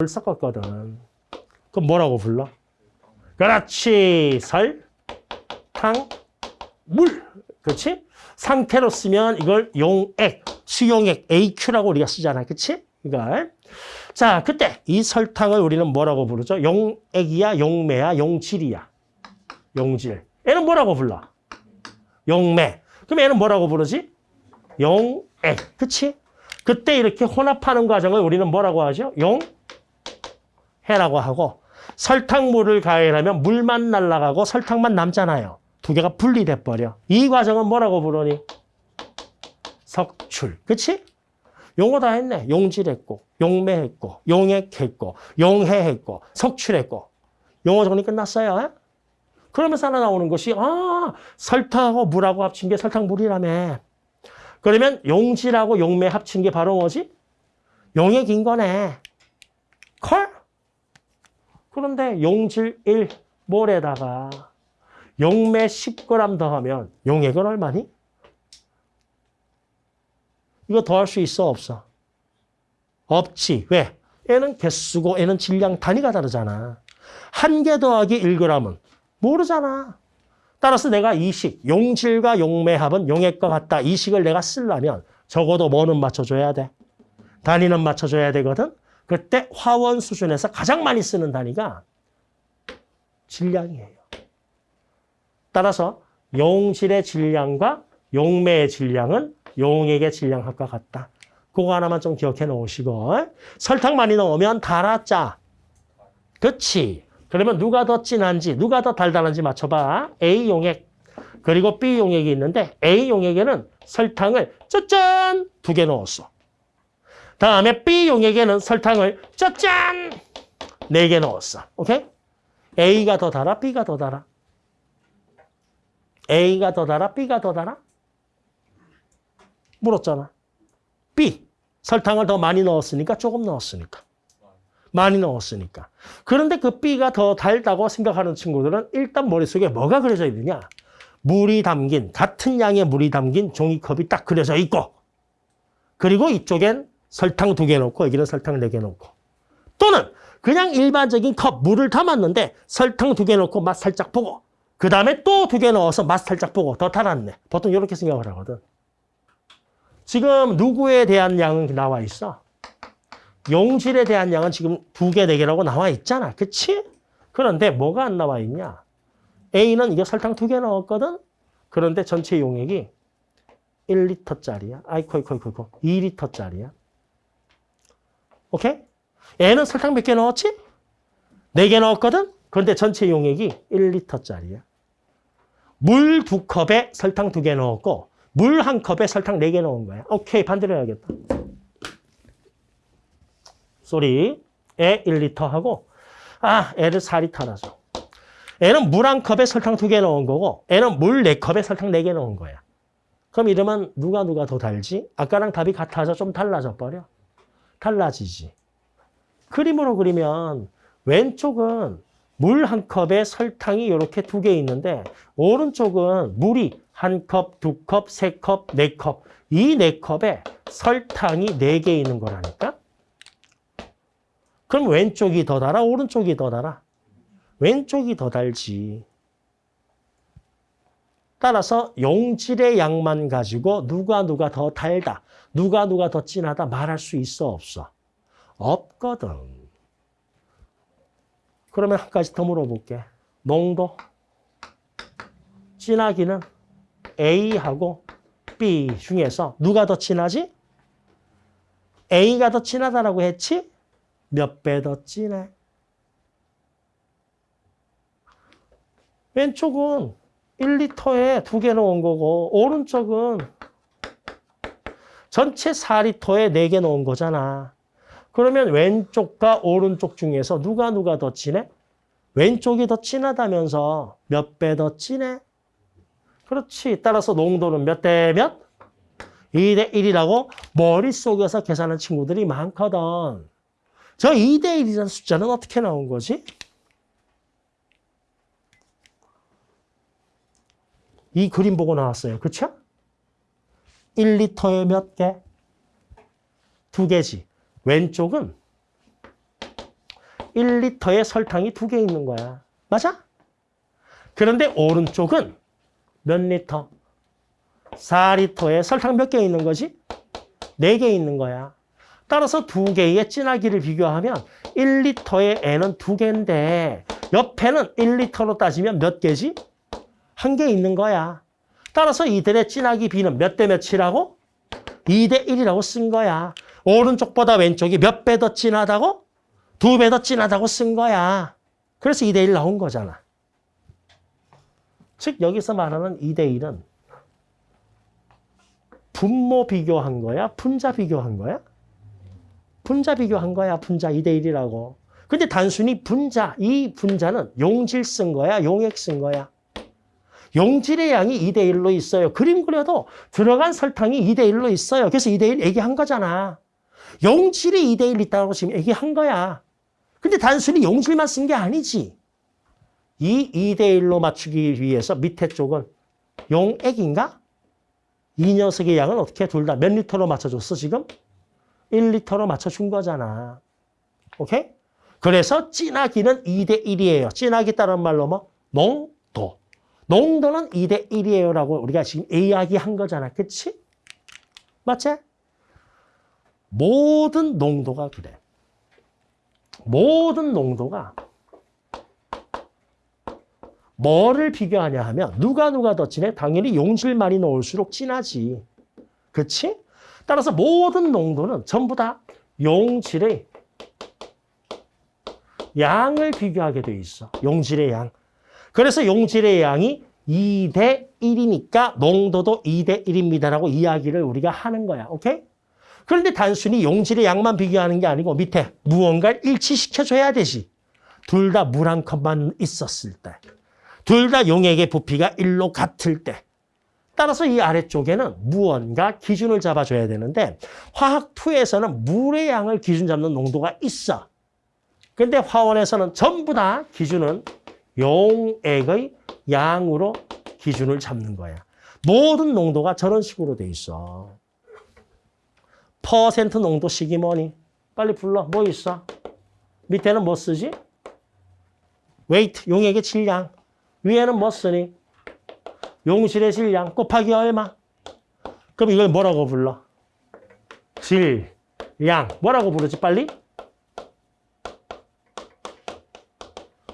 물 섞었거든. 그럼 뭐라고 불러? 그렇지. 설, 탕, 물. 그렇지? 상태로 쓰면 이걸 용액, 수용액 AQ라고 우리가 쓰잖아. 그렇지? 이걸. 자, 그때 이 설탕을 우리는 뭐라고 부르죠? 용액이야, 용매야, 용질이야. 용질. 얘는 뭐라고 불러? 용매. 그럼 얘는 뭐라고 부르지? 용액. 그치? 그때 이렇게 혼합하는 과정을 우리는 뭐라고 하죠? 용 해라고 하고 설탕물을 가열하면 물만 날아가고 설탕만 남잖아요. 두 개가 분리돼 버려. 이 과정은 뭐라고 부르니? 석출. 그치? 용어 다 했네. 용질했고, 용매했고, 용액했고, 용해했고, 석출했고. 용어 정리 끝났어요. 그러면서 하나 나오는 것이 아 설탕하고 물하고 합친 게 설탕물이라며. 그러면 용질하고 용매 합친 게 바로 뭐지? 용액인 거네. 컬? 그런데 용질 1 몰에다가 용매 10g 더하면 용액은 얼마니? 이거 더할 수 있어 없어? 없지. 왜? 얘는 개수고 얘는 질량 단위가 다르잖아. 한 개 더하기 1g은 모르잖아. 따라서 내가 이 식, 용질과 용매합은 용액과 같다. 이 식을 내가 쓰려면 적어도 뭐는 맞춰줘야 돼? 단위는 맞춰줘야 되거든. 그때 화원 수준에서 가장 많이 쓰는 단위가 질량이에요. 따라서 용질의 질량과 용매의 질량은 용액의 질량합과 같다. 그거 하나만 좀 기억해 놓으시고 설탕 많이 넣으면 달았자. 그치? 그러면 누가 더 진한지 누가 더 달달한지 맞춰봐. A 용액 그리고 B 용액이 있는데 A 용액에는 설탕을 짜잔 두 개 넣었어. 다음에 B 용액에는 설탕을 짜잔 네개 넣었어. 오케이? A가 더 달아? B가 더 달아? A가 더 달아? B가 더 달아? 물었잖아. B. 설탕을 더 많이 넣었으니까 조금 넣었으니까. 많이 넣었으니까. 그런데 그 B가 더 달다고 생각하는 친구들은 일단 머릿속에 뭐가 그려져 있느냐. 물이 담긴, 같은 양의 물이 담긴 종이컵이 딱 그려져 있고 그리고 이쪽엔 설탕 두 개 넣고 여기는 설탕 네 개 넣고 또는 그냥 일반적인 컵 물을 담았는데 설탕 두 개 넣고 맛 살짝 보고 그 다음에 또 두 개 넣어서 맛 살짝 보고 더 달았네. 보통 이렇게 생각을 하거든. 지금 누구에 대한 양은 나와 있어? 용질에 대한 양은 지금 두 개, 네 개라고 나와 있잖아. 그치? 그런데 뭐가 안 나와 있냐? A는 이게 설탕 두 개 넣었거든? 그런데 전체 용액이 1리터짜리야. 아이코, 아이코, 아이코, 2리터짜리야. 오케이? 얘는 설탕 몇 개 넣었지? 네 개 넣었거든? 그런데 전체 용액이 1리터짜리야. 물 두 컵에 설탕 두 개 넣었고 물 한 컵에 설탕 네 개 넣은 거야. 오케이, 반대로 해야겠다. sorry. 에 1리터 하고 아, 애를 4리터나 줘. 애는 물 한 컵에 설탕 두 개 넣은 거고 애는 물 네 컵에 설탕 네 개 넣은 거야. 그럼 이러면 누가 누가 더 달지? 아까랑 답이 같아져 좀 달라져 버려. 달라지지. 그림으로 그리면 왼쪽은 물 한 컵에 설탕이 이렇게 두 개 있는데 오른쪽은 물이 한 컵, 두 컵, 세 컵, 네 컵. 이 네 컵에 설탕이 네 개 있는 거라니까? 그럼 왼쪽이 더 달아? 오른쪽이 더 달아? 왼쪽이 더 달지. 따라서 용질의 양만 가지고 누가 누가 더 달다, 누가 누가 더 진하다 말할 수 있어 없어? 없거든. 그러면 한 가지 더 물어볼게. 농도. 진하기는 A하고 B 중에서 누가 더 진하지? A가 더 진하다라고 했지? 몇 배 더 진해? 왼쪽은 1리터에 두 개 넣은 거고 오른쪽은 전체 4리터에 네 개 넣은 거잖아. 그러면 왼쪽과 오른쪽 중에서 누가 누가 더 진해? 왼쪽이 더 진하다면서 몇 배 더 진해? 그렇지. 따라서 농도는 몇 대 몇? 2 대 1이라고 머릿속에서 계산하는 친구들이 많거든. 저 2대 1이라는 숫자는 어떻게 나온 거지? 이 그림 보고 나왔어요. 그렇죠? 1리터에 몇 개? 두 개지. 왼쪽은 1리터에 설탕이 두 개 있는 거야. 맞아? 그런데 오른쪽은 몇 리터? 4리터에 설탕 몇 개 있는 거지? 네 개 있는 거야. 따라서 두 개의 진하기를 비교하면 1리터의 N은 두 개인데 옆에는 1리터로 따지면 몇 개지? 한 개 있는 거야. 따라서 이들의 진하기 비는 몇 대 몇이라고? 2대 1이라고 쓴 거야. 오른쪽보다 왼쪽이 몇 배 더 진하다고? 두 배 더 진하다고 쓴 거야. 그래서 2대 1 나온 거잖아. 즉 여기서 말하는 2대 1은 분모 비교한 거야? 분자 비교한 거야? 분자 비교한 거야. 분자 2대 1이라고. 근데 단순히 분자, 이 분자는 용질 쓴 거야? 용액 쓴 거야? 용질의 양이 2대 1로 있어요. 그림 그려도 들어간 설탕이 2대 1로 있어요. 그래서 2대 1 얘기한 거잖아. 용질이 2대 1 있다고 지금 얘기한 거야. 근데 단순히 용질만 쓴 게 아니지. 이 2대 1로 맞추기 위해서 밑에 쪽은 용액인가? 이 녀석의 양은 어떻게 둘 다 몇 리터로 맞춰줬어 지금? 1리터로 맞춰준 거잖아. 오케이? 그래서 진하기는 2대 1이에요. 진하기 따른 말로 뭐? 농도. 농도는 2대 1이에요라고 우리가 지금 이야기한 거잖아. 그치? 맞지? 모든 농도가 그래. 모든 농도가 뭐를 비교하냐 하면 누가 누가 더 진해? 당연히 용질 많이 넣을수록 진하지. 그치? 따라서 모든 농도는 전부 다 용질의 양을 비교하게 돼 있어. 용질의 양. 그래서 용질의 양이 2대 1이니까 농도도 2대 1입니다라고 이야기를 우리가 하는 거야. 오케이? 그런데 단순히 용질의 양만 비교하는 게 아니고 밑에 무언가를 일치시켜줘야 되지. 둘 다 물 한 컵만 있었을 때. 둘 다 용액의 부피가 1로 같을 때. 따라서 이 아래쪽에는 무언가 기준을 잡아줘야 되는데 화학2에서는 물의 양을 기준 잡는 농도가 있어. 근데 화원에서는 전부 다 기준은 용액의 양으로 기준을 잡는 거야. 모든 농도가 저런 식으로 돼 있어. 퍼센트 농도식이 뭐니? 빨리 불러. 뭐 있어? 밑에는 뭐 쓰지? weight, 용액의 질량. 위에는 뭐 쓰니? 용질의 질량 곱하기 얼마? 그럼 이걸 뭐라고 불러? 질, 량. 뭐라고 부르지 빨리?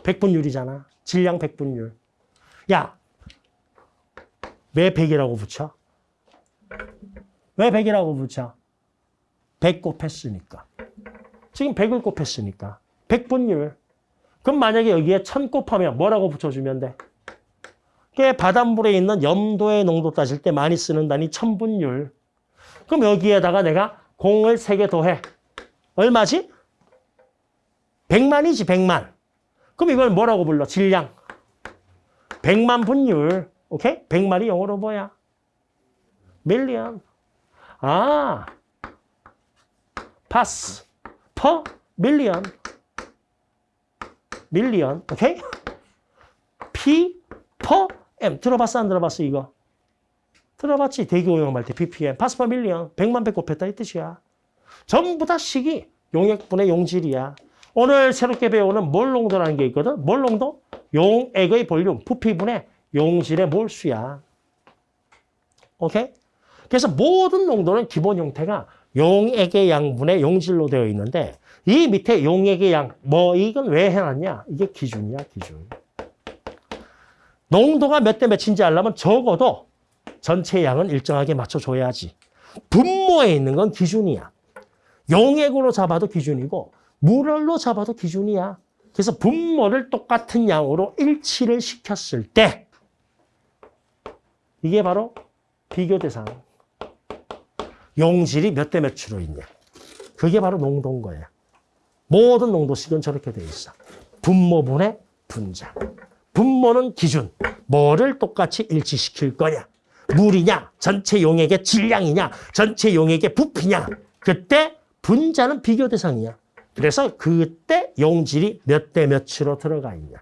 백분율이잖아. 질량 백분율. 야, 왜 100이라고 붙여? 왜 100이라고 붙여? 100 곱했으니까. 지금 100을 곱했으니까. 백분율. 그럼 만약에 여기에 1000 곱하면 뭐라고 붙여주면 돼? 그게 바닷물에 있는 염도의 농도 따질 때 많이 쓰는 단위 천분율. 그럼 여기에다가 내가 공을 3개 더해. 얼마지? 100만이지, 100만. 그럼 이걸 뭐라고 불러? 질량. 100만 분율. 오케이? 100만이 영어로 뭐야? million. 아. parts. per million. million. 오케이? P per M. 들어봤어? 안 들어봤어? 이거? 들어봤지? 대기 오염 할 때 ppm. parts per million. 100만 배 곱했다 이 뜻이야. 전부 다 식이 용액분의 용질이야. 오늘 새롭게 배우는 몰농도라는 게 있거든. 몰농도? 용액의 볼륨, 부피분의 용질의 몰수야. 오케이? 그래서 모든 농도는 기본 형태가 용액의 양분의 용질로 되어 있는데 이 밑에 용액의 양, 뭐 이건 왜 해놨냐? 이게 기준이야, 기준. 농도가 몇 대 몇인지 알려면 적어도 전체 양은 일정하게 맞춰줘야지. 분모에 있는 건 기준이야. 용액으로 잡아도 기준이고 물로 잡아도 기준이야. 그래서 분모를 똑같은 양으로 일치를 시켰을 때 이게 바로 비교 대상. 용질이 몇 대 몇으로 있냐. 그게 바로 농도인 거야. 모든 농도식은 저렇게 돼 있어. 분모분의 분자. 분모는 기준. 뭐를 똑같이 일치시킬 거냐. 물이냐, 전체 용액의 질량이냐, 전체 용액의 부피냐. 그때 분자는 비교 대상이야. 그래서 그때 용질이 몇 대 몇으로 들어가 있냐.